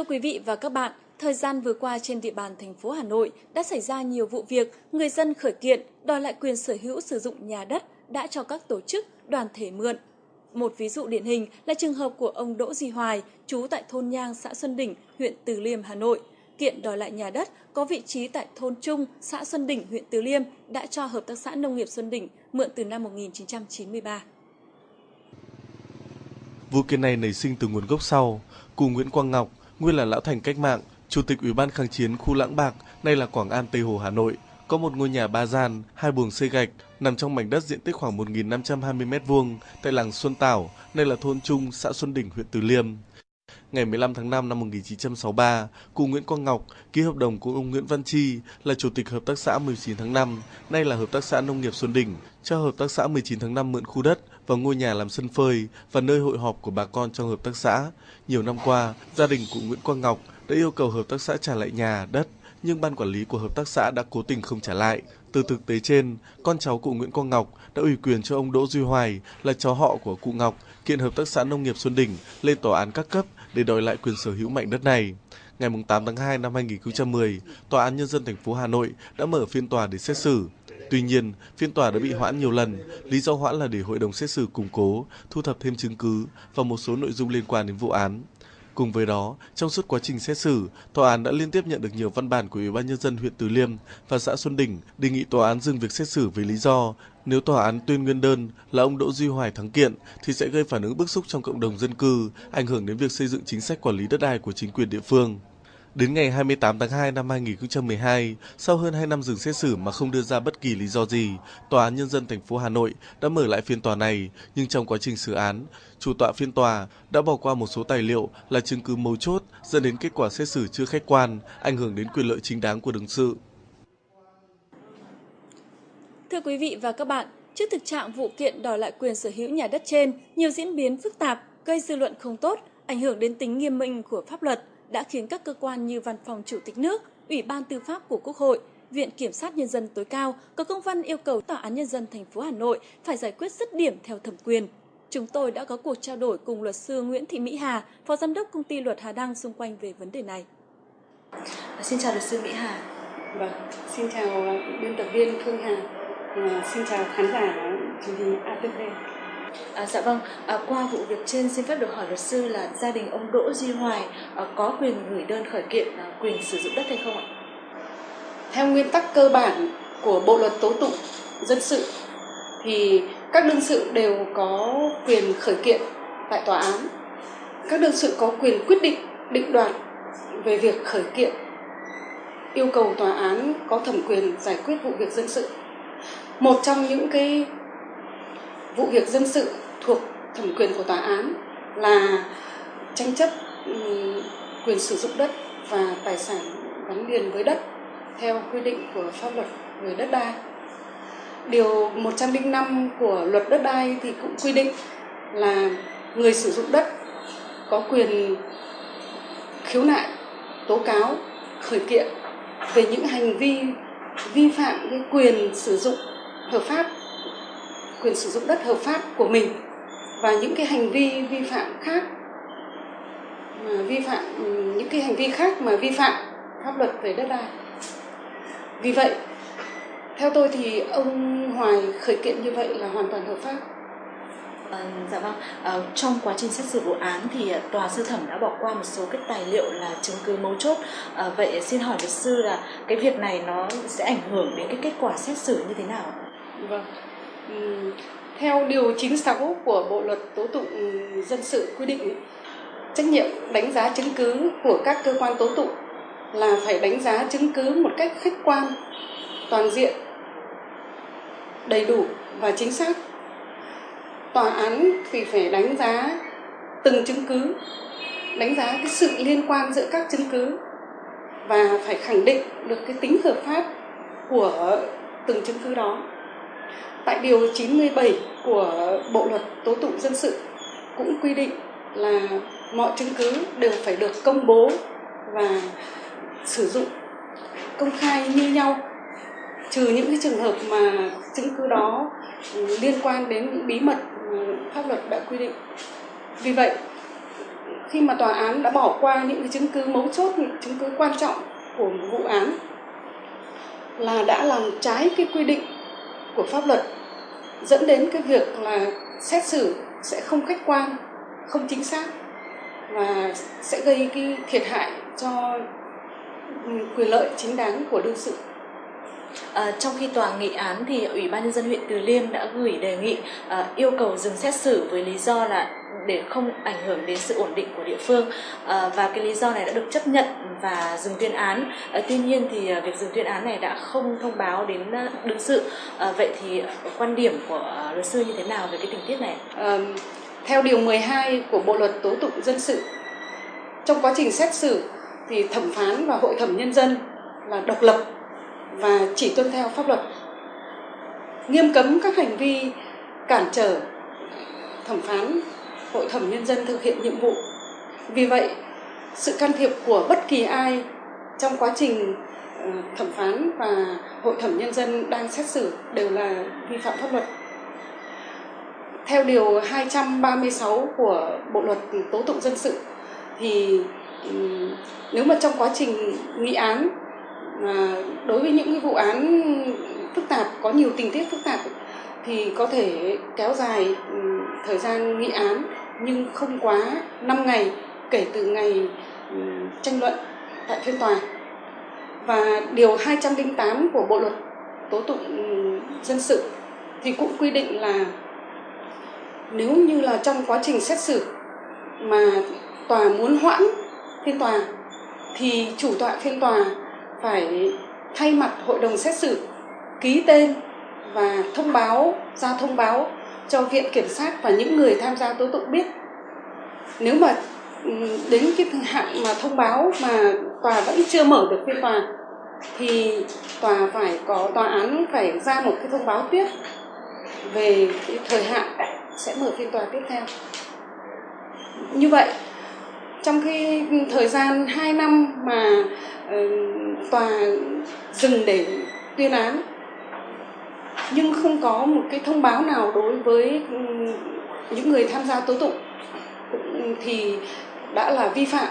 Thưa quý vị và các bạn, thời gian vừa qua trên địa bàn thành phố Hà Nội đã xảy ra nhiều vụ việc người dân khởi kiện đòi lại quyền sở hữu sử dụng nhà đất đã cho các tổ chức, đoàn thể mượn. Một ví dụ điển hình là trường hợp của ông Đỗ Duy Hoài, trú tại thôn Nhang, xã Xuân Đỉnh, huyện Từ Liêm, Hà Nội. Kiện đòi lại nhà đất có vị trí tại thôn Trung, xã Xuân Đỉnh, huyện Từ Liêm đã cho Hợp tác xã Nông nghiệp Xuân Đỉnh mượn từ năm 1993. Vụ kiện này nảy sinh từ nguồn gốc sau. Cụ Nguyễn Quang Ngọc, nguyên là lão thành cách mạng, chủ tịch Ủy ban kháng chiến khu Lãng Bạc, nay là Quảng An Tây Hồ Hà Nội, có một ngôi nhà ba gian, hai buồng xây gạch nằm trong mảnh đất diện tích khoảng 1.520 m2 tại làng Xuân Tảo, nay là thôn Trung, xã Xuân Đỉnh, huyện Từ Liêm. Ngày 15 tháng 5 năm 1963, cụ Nguyễn Quang Ngọc ký hợp đồng cùng ông Nguyễn Văn Chi là chủ tịch hợp tác xã 19 tháng 5, nay là hợp tác xã nông nghiệp Xuân Đỉnh, cho hợp tác xã 19 tháng 5 mượn khu đất và ngôi nhà làm sân phơi và nơi hội họp của bà con trong hợp tác xã. Nhiều năm qua, gia đình cụ Nguyễn Quang Ngọc đã yêu cầu hợp tác xã trả lại nhà, đất, nhưng ban quản lý của hợp tác xã đã cố tình không trả lại. Từ thực tế trên, con cháu cụ Nguyễn Quang Ngọc đã ủy quyền cho ông Đỗ Duy Hoài là cháu họ của cụ Ngọc kiện hợp tác xã nông nghiệp Xuân Đỉnh lên tòa án các cấp để đòi lại quyền sở hữu mảnh đất này. Ngày 8 tháng 2 năm 2010, Tòa án Nhân dân thành phố Hà Nội đã mở phiên tòa để xét xử. Tuy nhiên, phiên tòa đã bị hoãn nhiều lần, lý do hoãn là để hội đồng xét xử củng cố, thu thập thêm chứng cứ và một số nội dung liên quan đến vụ án. Cùng với đó, trong suốt quá trình xét xử, tòa án đã liên tiếp nhận được nhiều văn bản của Ủy ban nhân dân huyện Từ Liêm và xã Xuân Đỉnh đề nghị tòa án dừng việc xét xử với lý do nếu tòa án tuyên nguyên đơn là ông Đỗ Duy Hoài thắng kiện thì sẽ gây phản ứng bức xúc trong cộng đồng dân cư, ảnh hưởng đến việc xây dựng chính sách quản lý đất đai của chính quyền địa phương. Đến ngày 28 tháng 2 năm 2012, sau hơn 2 năm dừng xét xử mà không đưa ra bất kỳ lý do gì, Tòa án Nhân dân thành phố Hà Nội đã mở lại phiên tòa này, nhưng trong quá trình xử án, chủ tọa phiên tòa đã bỏ qua một số tài liệu là chứng cứ mấu chốt dẫn đến kết quả xét xử chưa khách quan, ảnh hưởng đến quyền lợi chính đáng của đương sự. Thưa quý vị và các bạn, trước thực trạng vụ kiện đòi lại quyền sở hữu nhà đất trên, nhiều diễn biến phức tạp, gây dư luận không tốt, ảnh hưởng đến tính nghiêm minh của pháp luật, đã khiến các cơ quan như Văn phòng Chủ tịch nước, Ủy ban Tư pháp của Quốc hội, Viện Kiểm sát Nhân dân tối cao có công văn yêu cầu Tòa án Nhân dân thành phố Hà Nội phải giải quyết dứt điểm theo thẩm quyền. Chúng tôi đã có cuộc trao đổi cùng luật sư Nguyễn Thị Mỹ Hà, Phó Giám đốc Công ty Luật Hà Đăng xung quanh về vấn đề này. Xin chào luật sư Mỹ Hà. Vâng, xin chào biên tập viên Phương Hà. À, xin chào khán giả truyền hình ATV. À, dạ vâng, à, qua vụ việc trên xin phép được hỏi luật sư là gia đình ông Đỗ Duy Hoài à, có quyền gửi đơn khởi kiện à, quyền sử dụng đất hay không ạ? Theo nguyên tắc cơ bản của Bộ luật tố tụng dân sự thì các đương sự đều có quyền khởi kiện tại tòa án. Các đương sự có quyền quyết định định đoạt về việc khởi kiện yêu cầu tòa án có thẩm quyền giải quyết vụ việc dân sự. Một trong những cái vụ việc dân sự thuộc thẩm quyền của tòa án là tranh chấp ừ, quyền sử dụng đất và tài sản gắn liền với đất theo quy định của pháp luật về đất đai. Điều 105 của luật đất đai thì cũng quy định là người sử dụng đất có quyền khiếu nại, tố cáo, khởi kiện về những hành vi vi phạm cái quyền sử dụng hợp pháp quyền sử dụng đất hợp pháp của mình và những cái hành vi vi phạm khác mà vi phạm những cái hành vi khác mà vi phạm pháp luật về đất đai vì vậy theo tôi thì ông Hoài khởi kiện như vậy là hoàn toàn hợp pháp À, dạ vâng, à, trong quá trình xét xử vụ án thì tòa sơ thẩm đã bỏ qua một số cái tài liệu là chứng cứ mấu chốt. À, vậy xin hỏi luật sư là cái việc này nó sẽ ảnh hưởng đến cái kết quả xét xử như thế nào? Vâng, Ừ, theo điều 96 của Bộ luật tố tụng dân sự quy định trách nhiệm đánh giá chứng cứ của các cơ quan tố tụng là phải đánh giá chứng cứ một cách khách quan, toàn diện, đầy đủ và chính xác. Tòa án thì phải đánh giá từng chứng cứ, đánh giá cái sự liên quan giữa các chứng cứ và phải khẳng định được cái tính hợp pháp của từng chứng cứ đó tại điều 97 của Bộ luật tố tụng dân sự cũng quy định là mọi chứng cứ đều phải được công bố và sử dụng công khai như nhau. Trừ những cái trường hợp mà chứng cứ đó liên quan đến những bí mật pháp luật đã quy định. Vì vậy khi mà tòa án đã bỏ qua những cái chứng cứ mấu chốt, những chứng cứ quan trọng của một vụ án là đã làm trái cái quy định của pháp luật dẫn đến cái việc là xét xử sẽ không khách quan, không chính xác và sẽ gây cái thiệt hại cho ừ, quyền lợi chính đáng của đương sự. À, trong khi tòa nghị án thì Ủy ban nhân dân huyện Từ Liêm đã gửi đề nghị à, yêu cầu dừng xét xử với lý do là để không ảnh hưởng đến sự ổn định của địa phương à, và cái lý do này đã được chấp nhận và dừng tuyên án. À, tuy nhiên thì ờ, việc dừng tuyên án này đã không thông báo đến đương sự. À, vậy thì quan điểm của luật sư như thế nào về cái tình tiết này? À, theo điều 12 của Bộ luật tố tụng dân sự, trong quá trình xét xử thì thẩm phán và hội thẩm nhân dân là độc lập và chỉ tuân theo pháp luật nghiêm cấm các hành vi cản trở thẩm phán hội thẩm nhân dân thực hiện nhiệm vụ. Vì vậy, sự can thiệp của bất kỳ ai trong quá trình ờ, thẩm phán và hội thẩm nhân dân đang xét xử đều là vi phạm pháp luật. Theo điều 236 của Bộ luật tố tụng dân sự thì ừ, nếu mà trong quá trình nghị án mà đối với những cái vụ án phức tạp, có nhiều tình tiết phức tạp thì có thể kéo dài ừ, thời gian nghị án nhưng không quá 5 ngày kể từ ngày ừ, tranh luận tại phiên tòa. Và điều 208 của Bộ luật tố tụng ừ, dân sự thì cũng quy định là nếu như là trong quá trình xét xử mà tòa muốn hoãn phiên tòa thì chủ tọa phiên tòa phải thay mặt hội đồng xét xử ký tên và thông báo, ra thông báo cho viện kiểm sát và những người tham gia tố tụng biết. Nếu mà ừ, đến cái hạn mà thông báo mà tòa vẫn chưa mở được phiên tòa thì tòa phải có tòa án phải ra một cái thông báo tiếp về cái thời hạn sẽ mở phiên tòa tiếp theo. Như vậy trong cái thời gian 2 năm mà uh, tòa dừng để tuyên án nhưng không có một cái thông báo nào đối với ừ, những người tham gia tố tụng thì đã là vi phạm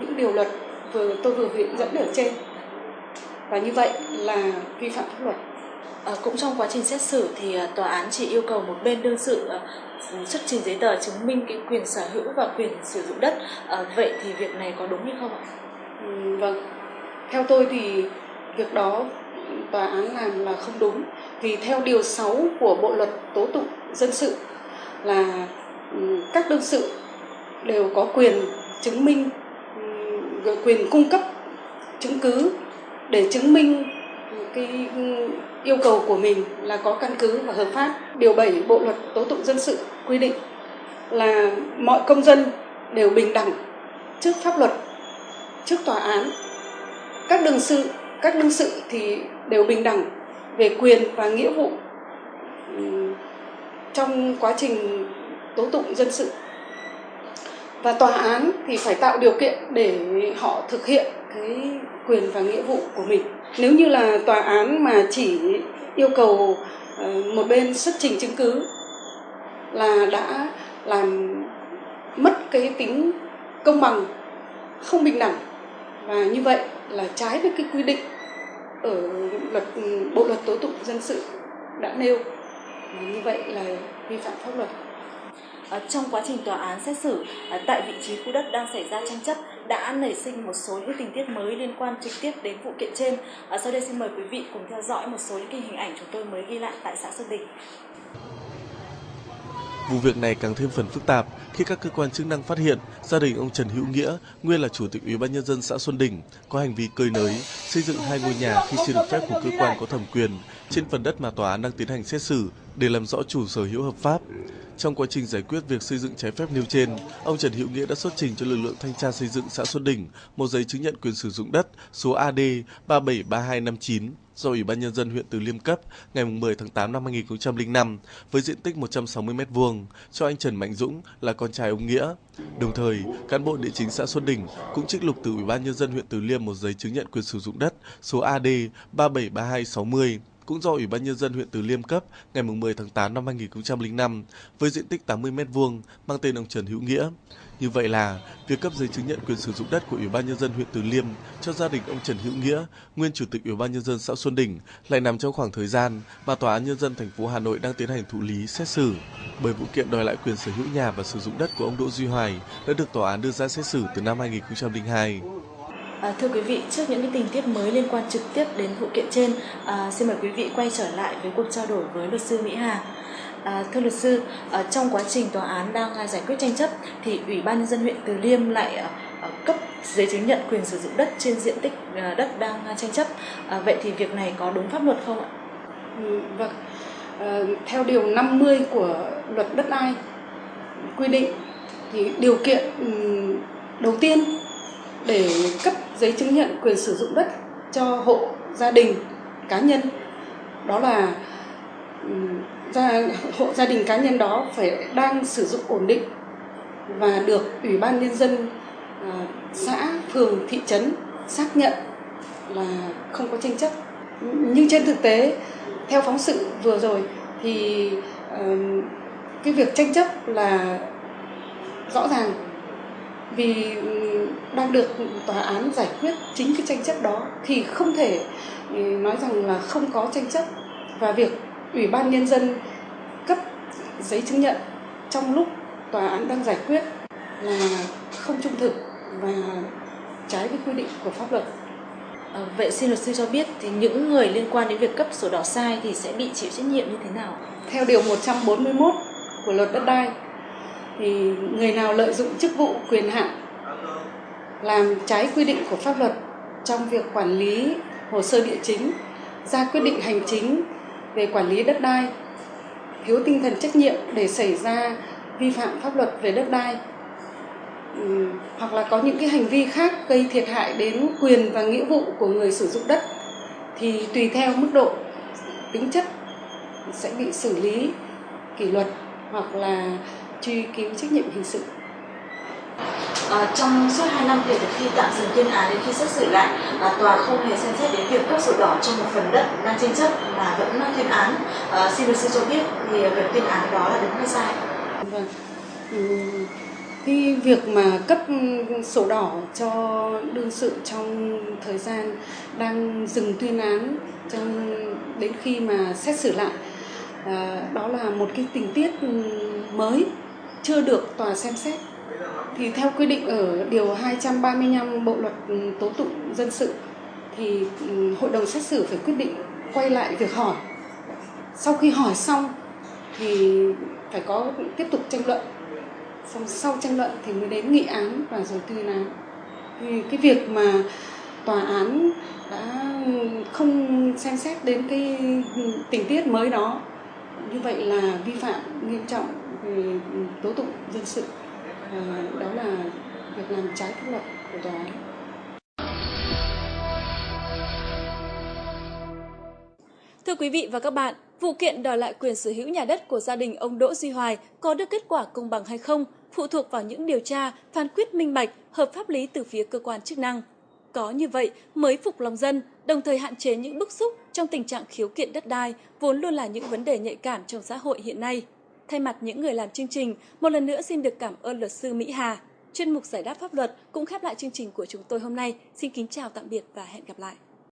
những điều luật vừa tôi vừa hướng dẫn ở trên và như vậy là vi phạm pháp luật À, cũng trong quá trình xét xử thì à, tòa án chỉ yêu cầu một bên đương sự à, xuất trình giấy tờ chứng minh cái quyền sở hữu và quyền sử dụng đất. À, vậy thì việc này có đúng hay không ạ? Ừ, vâng, theo tôi thì việc đó tòa án làm là không đúng vì theo điều 6 của bộ luật tố tụng dân sự là ừ, các đương sự đều có quyền chứng minh ừ, quyền cung cấp chứng cứ để chứng minh cái ừ, yêu cầu của mình là có căn cứ và hợp pháp. Điều 7 Bộ luật tố tụng dân sự quy định là mọi công dân đều bình đẳng trước pháp luật, trước tòa án. Các đương sự, các đương sự thì đều bình đẳng về quyền và nghĩa vụ ừ, trong quá trình tố tụng dân sự. Và tòa án thì phải tạo điều kiện để họ thực hiện cái quyền và nghĩa vụ của mình nếu như là tòa án mà chỉ yêu cầu ờ, một bên xuất trình chứng cứ là đã làm mất cái tính công bằng, không bình đẳng, và như vậy là trái với cái quy định ở luật bộ luật tố tụng dân sự đã nêu như vậy là vi phạm pháp luật À, trong quá trình tòa án xét xử à, tại vị trí khu đất đang xảy ra tranh chấp đã nảy sinh một số những tình tiết mới liên quan trực tiếp đến vụ kiện trên. À, sau đây xin mời quý vị cùng theo dõi một số những hình ảnh chúng tôi mới ghi lại tại xã Xuân Đình. Vụ việc này càng thêm phần phức tạp khi các cơ quan chức năng phát hiện gia đình ông Trần Hữu Nghĩa, nguyên là chủ tịch Ủy ban nhân dân xã Xuân Đình, có hành vi cơi nới xây dựng hai ngôi nhà khi chưa được phép của cơ quan có thẩm quyền trên phần đất mà tòa án đang tiến hành xét xử để làm rõ chủ sở hữu hợp pháp. Trong quá trình giải quyết việc xây dựng trái phép nêu trên, ông Trần Hữu Nghĩa đã xuất trình cho lực lượng thanh tra xây dựng xã Xuân Đỉnh một giấy chứng nhận quyền sử dụng đất số AD 373259 do Ủy ban nhân dân huyện Từ Liêm cấp ngày 10 tháng 8 năm 2005 với diện tích 160 m2 cho anh Trần Mạnh Dũng là con trai ông Nghĩa. Đồng thời, cán bộ địa chính xã Xuân Đỉnh cũng trích lục từ Ủy ban nhân dân huyện Từ Liêm một giấy chứng nhận quyền sử dụng đất số AD 373260 cũng do Ủy ban Nhân dân huyện Từ Liêm cấp ngày 10 tháng 8 năm 2005 với diện tích 80 m2 mang tên ông Trần Hữu Nghĩa. Như vậy là việc cấp giấy chứng nhận quyền sử dụng đất của Ủy ban nhân dân huyện Từ Liêm cho gia đình ông Trần Hữu Nghĩa, nguyên chủ tịch Ủy ban nhân dân xã Xuân Đỉnh lại nằm trong khoảng thời gian mà tòa án nhân dân thành phố Hà Nội đang tiến hành thụ lý xét xử. Bởi vụ kiện đòi lại quyền sở hữu nhà và sử dụng đất của ông Đỗ Duy Hoài đã được tòa án đưa ra xét xử từ năm 2002. À, thưa quý vị, trước những cái tình tiết mới liên quan trực tiếp đến vụ kiện trên, à, xin mời quý vị quay trở lại với cuộc trao đổi với luật sư Mỹ Hà. À, thưa luật sư, à, trong quá trình tòa án đang à, giải quyết tranh chấp thì Ủy ban nhân dân huyện Từ Liêm lại à, à, cấp giấy chứng nhận quyền sử dụng đất trên diện tích à, đất đang à, tranh chấp. À, vậy thì việc này có đúng pháp luật không ạ? Ừ, vâng. À, theo điều 50 của luật đất đai quy định thì điều kiện ừ, đầu tiên để cấp giấy chứng nhận quyền sử dụng đất cho hộ gia đình cá nhân. Đó là gia hộ gia đình cá nhân đó phải đang sử dụng ổn định và được ủy ban nhân dân à, xã phường thị trấn xác nhận là không có tranh chấp. Nhưng trên thực tế theo phóng sự vừa rồi thì à, cái việc tranh chấp là rõ ràng vì đang được tòa án giải quyết chính cái tranh chấp đó thì không thể ừ, nói rằng là không có tranh chấp và việc ủy ban nhân dân cấp giấy chứng nhận trong lúc tòa án đang giải quyết là không trung thực và trái với quy định của pháp luật. À, vậy xin luật sư cho biết thì những người liên quan đến việc cấp sổ đỏ sai thì sẽ bị chịu trách nhiệm như thế nào? Theo điều 141 của luật đất đai thì người nào lợi dụng chức vụ quyền hạn làm trái quy định của pháp luật trong việc quản lý hồ sơ địa chính, ra quyết định hành chính về quản lý đất đai, thiếu tinh thần trách nhiệm để xảy ra vi phạm pháp luật về đất đai hoặc là có những cái hành vi khác gây thiệt hại đến quyền và nghĩa vụ của người sử dụng đất thì tùy theo mức độ tính chất sẽ bị xử lý kỷ luật hoặc là truy cứu trách nhiệm hình sự. À, trong suốt 2 năm kể từ khi tạm dừng tuyên án đến khi xét xử lại, à, tòa không hề xem xét đến việc cấp sổ đỏ cho một phần đất đang tranh chấp mà vẫn tuyên án. À, xin luật sư cho biết thì việc tuyên án đó là đúng hay sai? Vâng. cái việc mà cấp sổ đỏ cho đương sự trong thời gian đang dừng tuyên án trong đến khi mà xét xử lại à, đó là một cái tình tiết mới chưa được tòa xem xét thì theo quy định ở điều 235 Bộ luật tố tụng dân sự, thì ừ, hội đồng xét xử phải quyết định quay lại việc hỏi. Sau khi hỏi xong thì phải có tiếp tục tranh luận. Xong sau tranh luận thì mới đến nghị án và rồi tuyên án. Thì cái việc mà tòa án đã không xem xét đến cái ừ, tình tiết mới đó, như vậy là vi phạm nghiêm trọng tố tụng dân sự ờ, đó là việc làm trái pháp luật của tòa án. Thưa quý vị và các bạn, vụ kiện đòi lại quyền sở hữu nhà đất của gia đình ông Đỗ Duy Hoài có được kết quả công bằng hay không phụ thuộc vào những điều tra, phán quyết minh bạch, hợp pháp lý từ phía cơ quan chức năng. Có như vậy mới phục lòng dân, đồng thời hạn chế những bức xúc trong tình trạng khiếu kiện đất đai, vốn luôn là những vấn đề nhạy cảm trong xã hội hiện nay. Thay mặt những người làm chương trình, một lần nữa xin được cảm ơn luật sư Mỹ Hà. Chuyên mục giải đáp pháp luật cũng khép lại chương trình của chúng tôi hôm nay. Xin kính chào tạm biệt và hẹn gặp lại.